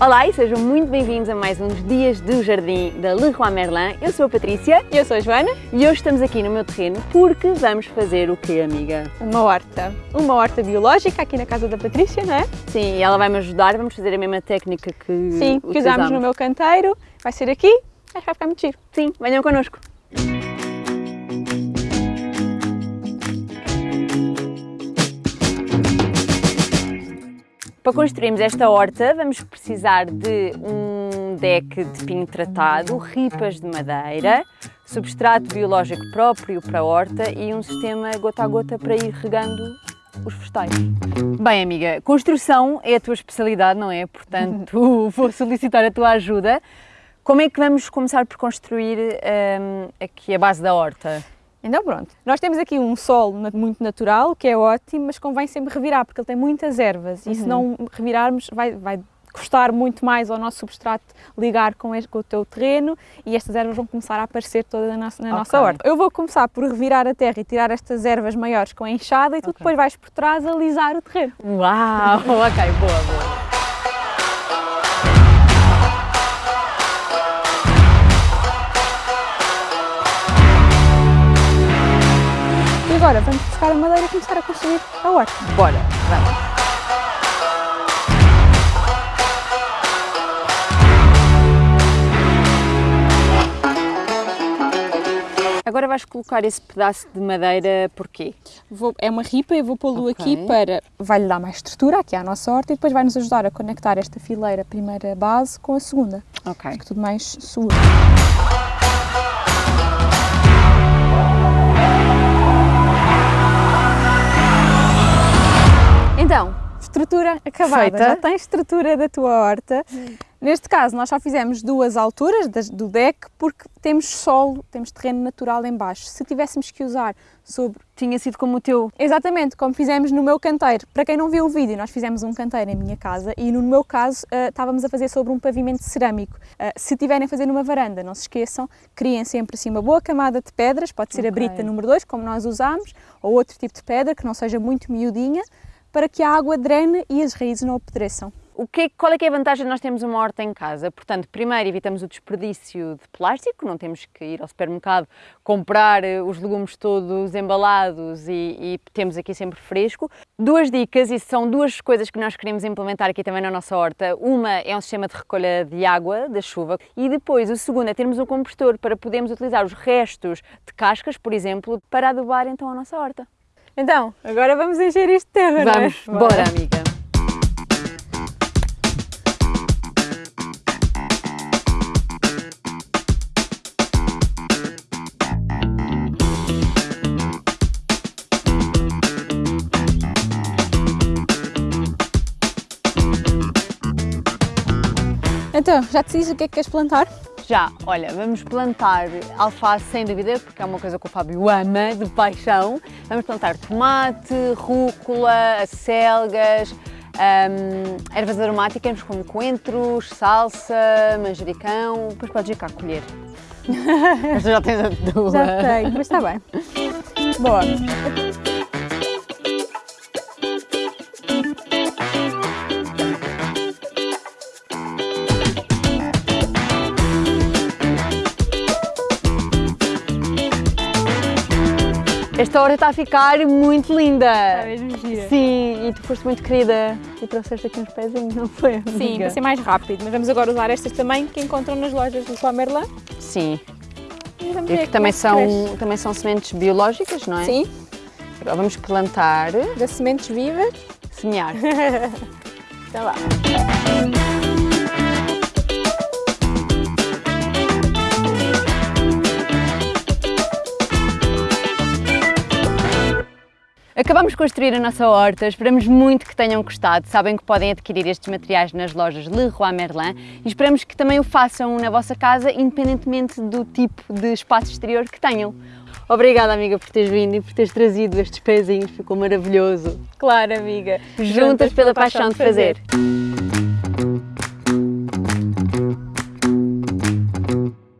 Olá e sejam muito bem-vindos a mais uns Dias do Jardim da Leroy Merlin. Eu sou a Patrícia. Eu sou a Joana. E hoje estamos aqui no meu terreno porque vamos fazer o quê, amiga? Uma horta. Uma horta biológica aqui na casa da Patrícia, não é? Sim, e ela vai me ajudar. Vamos fazer a mesma técnica que Sim, que usámos no meu canteiro. Vai ser aqui. Acho que vai ficar muito giro. Sim, venham connosco. Para construirmos esta horta vamos precisar de um deck de pinho tratado, ripas de madeira, substrato biológico próprio para a horta e um sistema gota a gota para ir regando os vegetais. Bem, amiga, construção é a tua especialidade, não é? Portanto, vou solicitar a tua ajuda. Como é que vamos começar por construir um, aqui a base da horta? Então pronto, nós temos aqui um solo muito natural, que é ótimo, mas convém sempre revirar, porque ele tem muitas ervas uhum. e se uhum. não revirarmos vai, vai custar muito mais ao nosso substrato ligar com, este, com o teu terreno e estas ervas vão começar a aparecer toda na nossa, na okay. nossa horta. Eu vou começar por revirar a terra e tirar estas ervas maiores com a enxada e tu okay. depois vais por trás alisar o terreno. Uau, ok, boa, boa. Agora vamos buscar a madeira e começar a construir a horta. Bora, vamos. Agora vais colocar esse pedaço de madeira porquê? Vou, é uma ripa, eu vou pô-lo okay. aqui para... vai-lhe dar mais estrutura aqui à nossa horta e depois vai nos ajudar a conectar esta fileira primeira base com a segunda. Ok. Fica tudo mais seguro. Estrutura acabada, Feita. já tens estrutura da tua horta. Hum. Neste caso, nós só fizemos duas alturas do deck porque temos solo, temos terreno natural em baixo. Se tivéssemos que usar sobre... Tinha sido como o teu... Exatamente, como fizemos no meu canteiro. Para quem não viu o vídeo, nós fizemos um canteiro em minha casa e no meu caso uh, estávamos a fazer sobre um pavimento cerâmico. Uh, se tiverem a fazer numa varanda, não se esqueçam, criem sempre assim uma boa camada de pedras, pode ser okay. a brita número 2, como nós usámos, ou outro tipo de pedra que não seja muito miudinha, para que a água drene e as raízes não apodreçam. O que, qual é que é a vantagem de nós termos uma horta em casa? Portanto, primeiro evitamos o desperdício de plástico, não temos que ir ao supermercado comprar eh, os legumes todos embalados e, e temos aqui sempre fresco. Duas dicas, e são duas coisas que nós queremos implementar aqui também na nossa horta. Uma é um sistema de recolha de água da chuva e depois o segundo é termos um compostor para podermos utilizar os restos de cascas, por exemplo, para adubar então a nossa horta. Então, agora vamos encher isto de terra, Vamos, não é? bora amiga. Então, já decidiste o que é que queres plantar? Já, olha, vamos plantar alface sem dúvida, porque é uma coisa que o Fábio ama, de paixão. Vamos plantar tomate, rúcula, acelgas, um, ervas aromáticas como coentros, salsa, manjericão, depois podes ir cá colher. Mas já tens a tua. Já tenho, mas está bem. Boa. Esta hora está a ficar muito linda. Está mesmo gira. Sim, e tu foste muito querida e trouxeste aqui uns pezinhos, não foi? Amiga? Sim, para ser mais rápido. Mas vamos agora usar estas também que encontram nas lojas do Sua Merlin. Sim. E, e que também são, também são sementes biológicas, não é? Sim. Agora vamos plantar. Das sementes vivas. Semear. então lá. Acabamos de construir a nossa horta, esperamos muito que tenham gostado. Sabem que podem adquirir estes materiais nas lojas Leroy Merlin e esperamos que também o façam na vossa casa, independentemente do tipo de espaço exterior que tenham. Obrigada, amiga, por teres vindo e por teres trazido estes pezinhos, ficou maravilhoso. Claro, amiga. Juntas, Juntas pela, pela paixão, paixão de fazer. fazer.